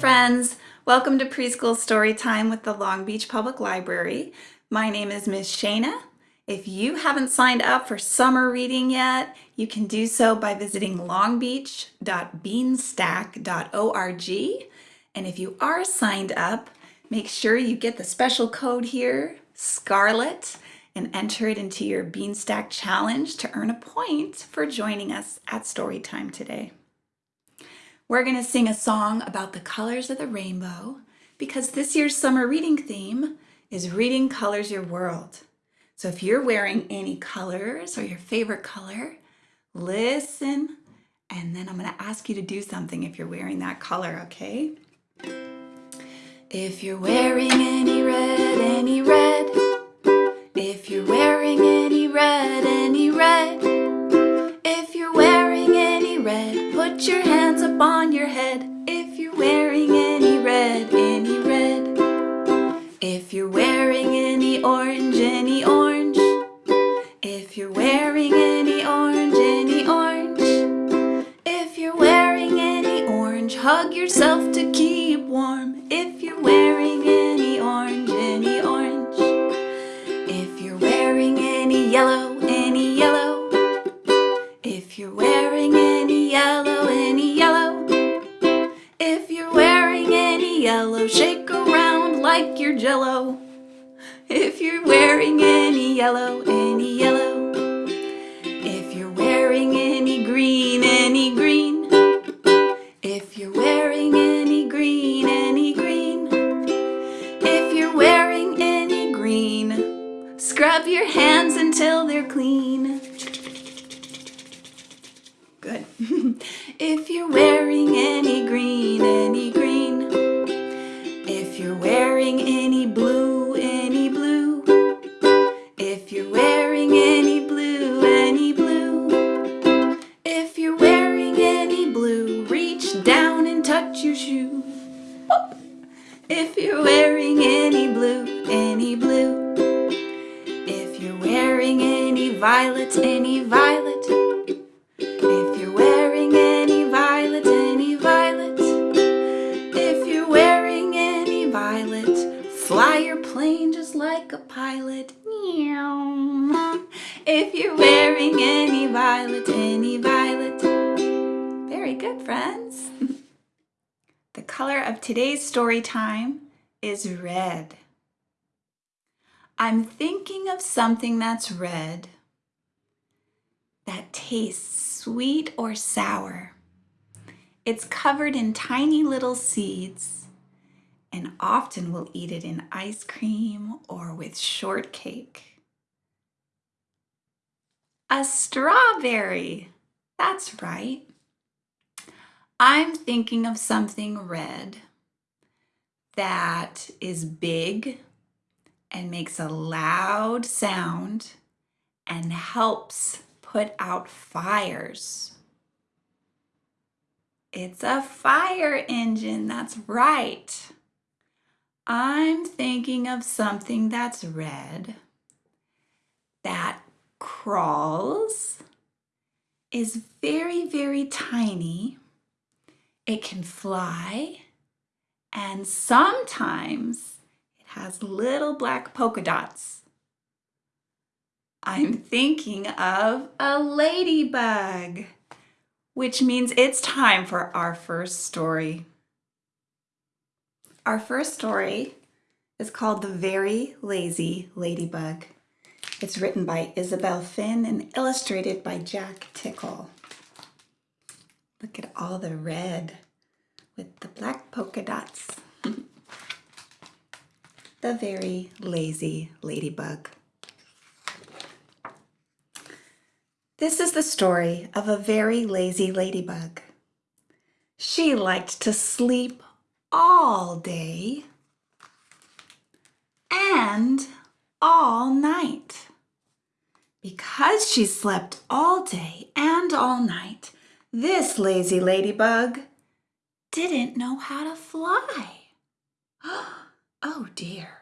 friends. Welcome to Preschool Story Time with the Long Beach Public Library. My name is Miss Shana. If you haven't signed up for summer reading yet, you can do so by visiting longbeach.beanstack.org. And if you are signed up, make sure you get the special code here, Scarlet, and enter it into your Beanstack Challenge to earn a point for joining us at Storytime today. We're going to sing a song about the colors of the rainbow because this year's summer reading theme is Reading Colors Your World. So if you're wearing any colors or your favorite color, listen, and then I'm going to ask you to do something if you're wearing that color, okay? If you're wearing any red, any red, if you're wearing any red, any red, if you're wearing any red, put your hands on your head. If you're wearing any red, any red. If you're wearing any orange, you're wearing any blue, any blue. If you're wearing any violet, any violet. If you're wearing any violet, any violet If you're wearing any violet Fly your plane just like a pilot. If you're wearing any violet, any violet. Very good, friends. the color of today's story time is red. I'm thinking of something that's red that tastes sweet or sour. It's covered in tiny little seeds and often we'll eat it in ice cream or with shortcake. A strawberry, that's right. I'm thinking of something red that is big and makes a loud sound and helps put out fires. It's a fire engine, that's right. I'm thinking of something that's red, that crawls, is very, very tiny. It can fly, and sometimes it has little black polka dots. I'm thinking of a ladybug, which means it's time for our first story. Our first story is called The Very Lazy Ladybug. It's written by Isobel Finn and illustrated by Jack Tickle. Look at all the red with the black polka dots. the Very Lazy Ladybug. This is the story of a very lazy ladybug. She liked to sleep all day and all night. Because she slept all day and all night, this lazy ladybug didn't know how to fly. Oh dear.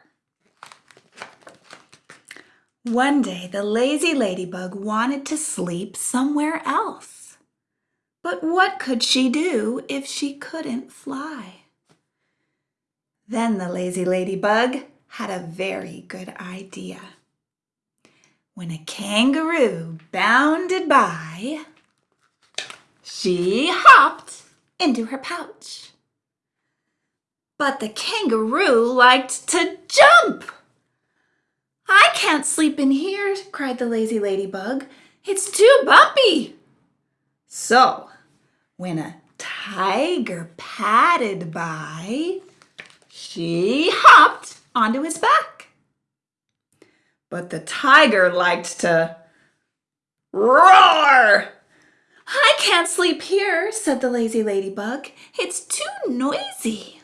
One day, the lazy ladybug wanted to sleep somewhere else. But what could she do if she couldn't fly? Then the lazy ladybug had a very good idea. When a kangaroo bounded by, she hopped into her pouch. But the kangaroo liked to jump. I can't sleep in here, cried the lazy ladybug. It's too bumpy. So, when a tiger padded by, she hopped onto his back. But the tiger liked to roar. I can't sleep here, said the lazy ladybug. It's too noisy.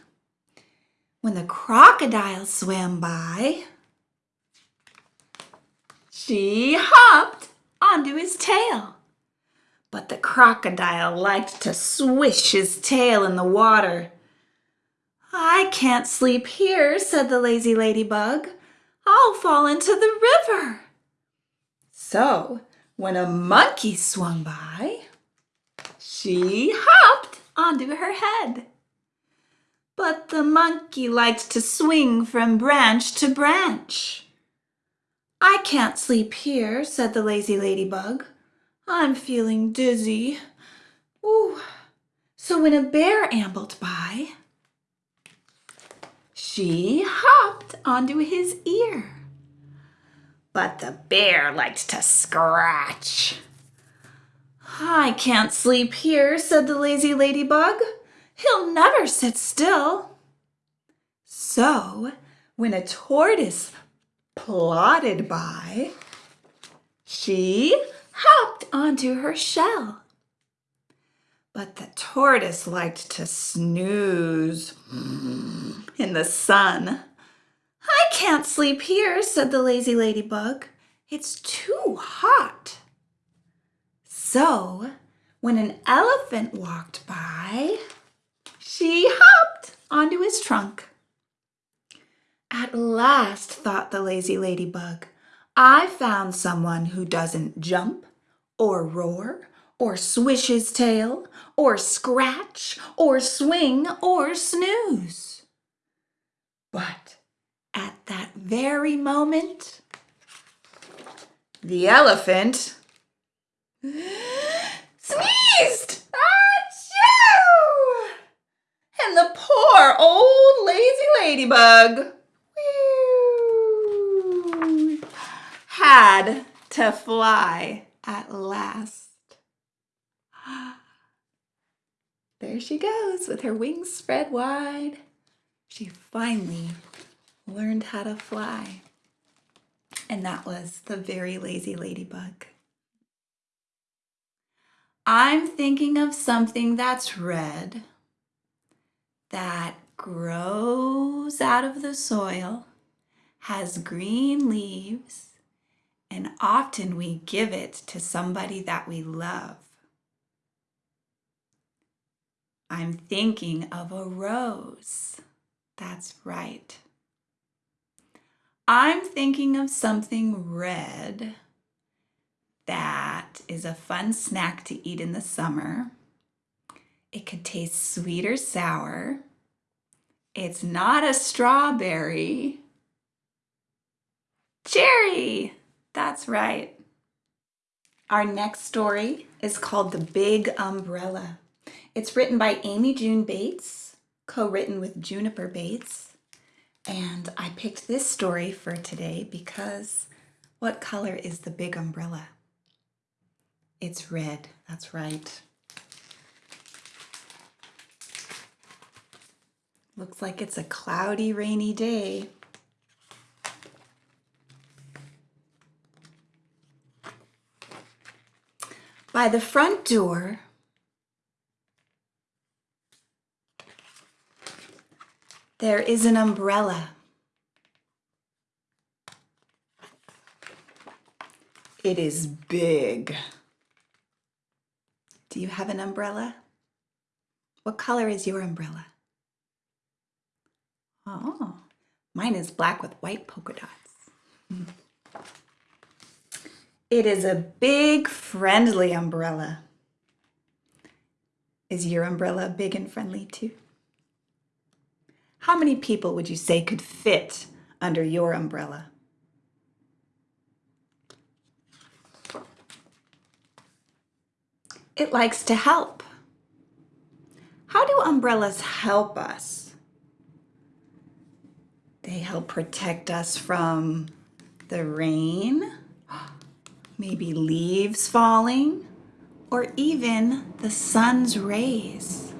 When the crocodile swam by, she hopped onto his tail. But the crocodile liked to swish his tail in the water. I can't sleep here, said the lazy ladybug. I'll fall into the river. So, when a monkey swung by, she hopped onto her head. But the monkey liked to swing from branch to branch. I can't sleep here, said the lazy ladybug. I'm feeling dizzy. Ooh. So when a bear ambled by, she hopped onto his ear. But the bear liked to scratch. I can't sleep here, said the lazy ladybug. He'll never sit still. So, when a tortoise plodded by, she hopped onto her shell. But the tortoise liked to snooze in the sun. I can't sleep here, said the lazy ladybug. It's too hot. So, when an elephant walked by, she hopped onto his trunk. At last, thought the lazy ladybug, I found someone who doesn't jump or roar or swish his tail or scratch or swing or snooze. But at that very moment, the elephant sneezed! Achoo! And the poor old lazy ladybug had to fly at last. There she goes with her wings spread wide. She finally learned how to fly. And that was the very lazy ladybug. I'm thinking of something that's red, that grows out of the soil, has green leaves, and often we give it to somebody that we love. I'm thinking of a rose. That's right. I'm thinking of something red that is a fun snack to eat in the summer. It could taste sweet or sour. It's not a strawberry. Cherry! That's right. Our next story is called The Big Umbrella. It's written by Amy June Bates, co-written with Juniper Bates. And I picked this story for today because what color is the big umbrella? It's red, that's right. Looks like it's a cloudy, rainy day. By the front door, there is an umbrella. It is big. Do you have an umbrella? What color is your umbrella? Oh, mine is black with white polka dots. Hmm. It is a big friendly umbrella. Is your umbrella big and friendly too? How many people would you say could fit under your umbrella? It likes to help. How do umbrellas help us? They help protect us from the rain, maybe leaves falling, or even the sun's rays.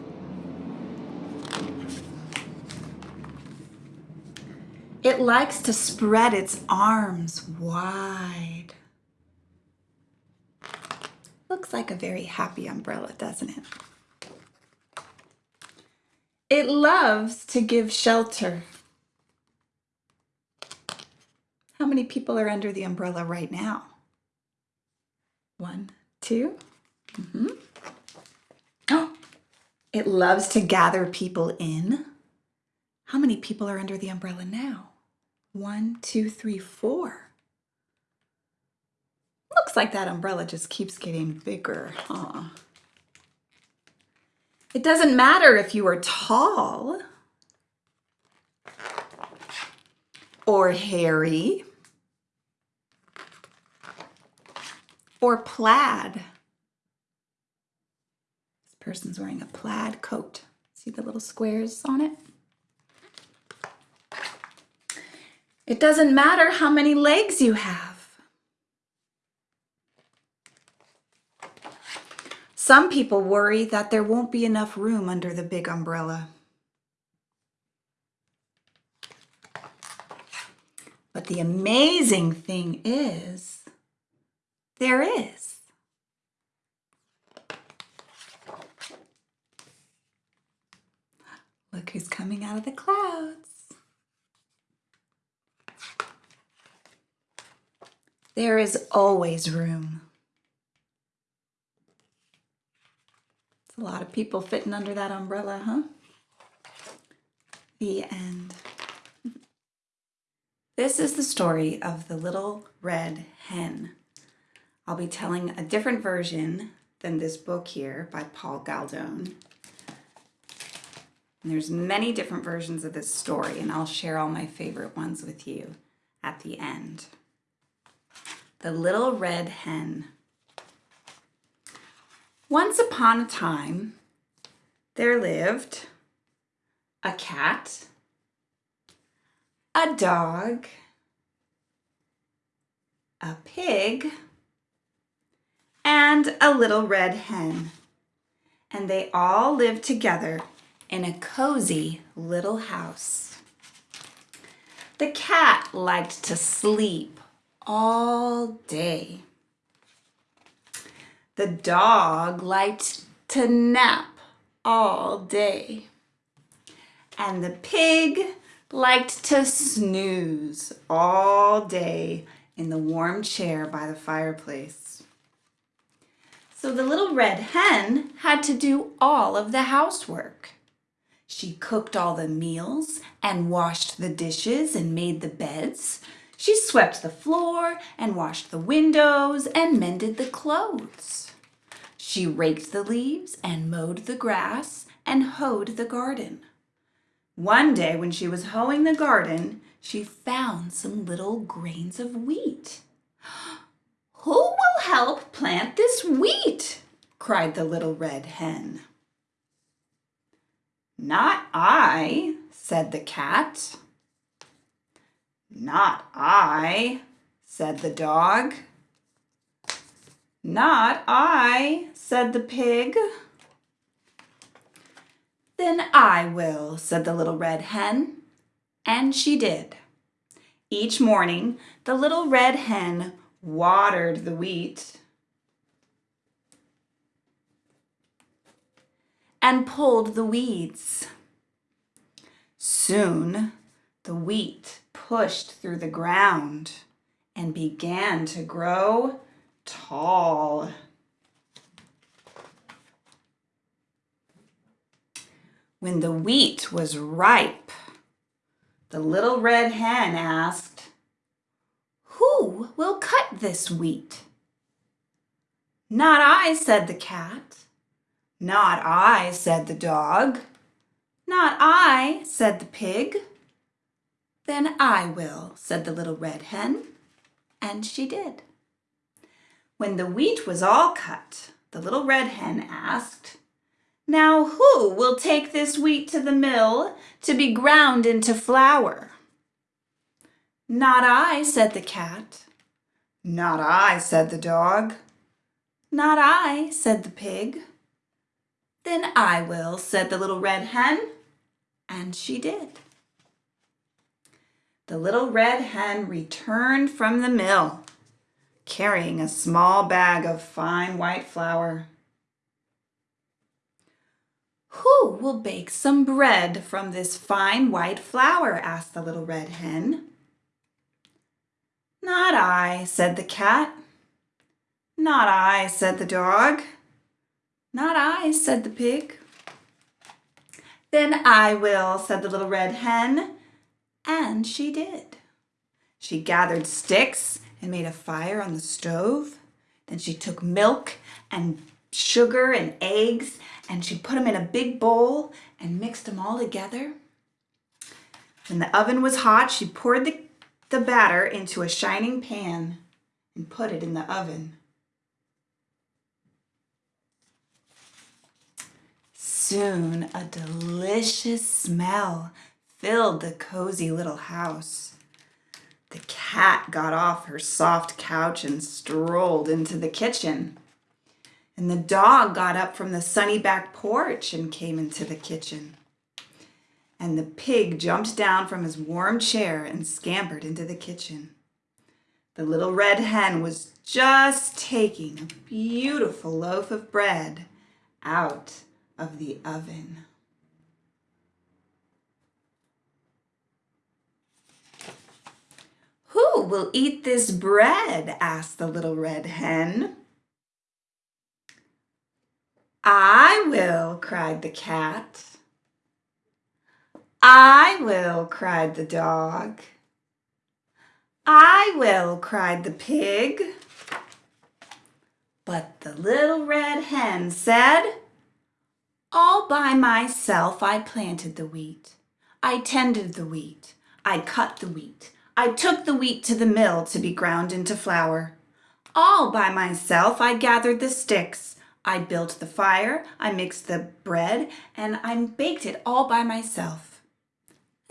It likes to spread its arms wide. Looks like a very happy umbrella, doesn't it? It loves to give shelter. How many people are under the umbrella right now? One, two. Mm -hmm. Oh, it loves to gather people in. How many people are under the umbrella now? One, two, three, four. Looks like that umbrella just keeps getting bigger, huh? It doesn't matter if you are tall or hairy or plaid. This person's wearing a plaid coat. See the little squares on it? It doesn't matter how many legs you have. Some people worry that there won't be enough room under the big umbrella. But the amazing thing is, there is. Look who's coming out of the clouds. There is always room. A lot of people fitting under that umbrella, huh? The end. This is the story of the little red hen. I'll be telling a different version than this book here by Paul Galdone. And there's many different versions of this story and I'll share all my favorite ones with you at the end. The Little Red Hen. Once upon a time, there lived a cat, a dog, a pig, and a little red hen. And they all lived together in a cozy little house. The cat liked to sleep all day. The dog liked to nap all day. And the pig liked to snooze all day in the warm chair by the fireplace. So the little red hen had to do all of the housework. She cooked all the meals and washed the dishes and made the beds she swept the floor and washed the windows and mended the clothes. She raked the leaves and mowed the grass and hoed the garden. One day when she was hoeing the garden, she found some little grains of wheat. Who will help plant this wheat? cried the little red hen. Not I, said the cat. Not I, said the dog. Not I, said the pig. Then I will, said the little red hen. And she did. Each morning, the little red hen watered the wheat and pulled the weeds. Soon, the wheat pushed through the ground and began to grow tall. When the wheat was ripe, the little red hen asked, Who will cut this wheat? Not I, said the cat. Not I, said the dog. Not I, said the pig. Then I will, said the little red hen. And she did. When the wheat was all cut, the little red hen asked, Now who will take this wheat to the mill to be ground into flour? Not I, said the cat. Not I, said the dog. Not I, said the pig. Then I will, said the little red hen. And she did. The little red hen returned from the mill, carrying a small bag of fine white flour. Who will bake some bread from this fine white flour? asked the little red hen. Not I, said the cat. Not I, said the dog. Not I, said the pig. Then I will, said the little red hen. And she did. She gathered sticks and made a fire on the stove. Then she took milk and sugar and eggs and she put them in a big bowl and mixed them all together. When the oven was hot, she poured the, the batter into a shining pan and put it in the oven. Soon a delicious smell filled the cozy little house. The cat got off her soft couch and strolled into the kitchen. And the dog got up from the sunny back porch and came into the kitchen. And the pig jumped down from his warm chair and scampered into the kitchen. The little red hen was just taking a beautiful loaf of bread out of the oven. Who will eat this bread? asked the little red hen. I will, cried the cat. I will, cried the dog. I will, cried the pig. But the little red hen said, all by myself I planted the wheat. I tended the wheat. I cut the wheat. I took the wheat to the mill to be ground into flour. All by myself I gathered the sticks. I built the fire, I mixed the bread, and I baked it all by myself.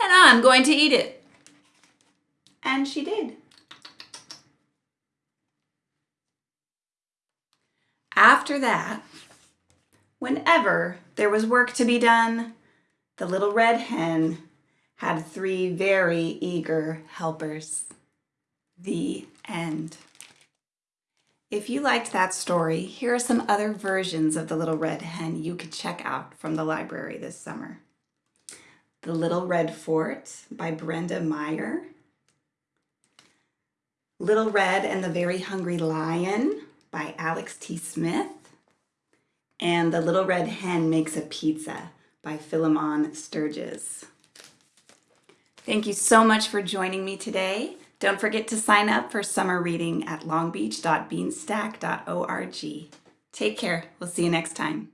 And I'm going to eat it. And she did. After that, Whenever there was work to be done, the little red hen had three very eager helpers. The end. If you liked that story, here are some other versions of The Little Red Hen you could check out from the library this summer. The Little Red Fort by Brenda Maier. Little Red and the Very Hungry Lion by Alex T. Smith and The Little Red Hen Makes a Pizza by Philemon Sturges. Thank you so much for joining me today. Don't forget to sign up for summer reading at longbeach.beanstack.org. Take care. We'll see you next time.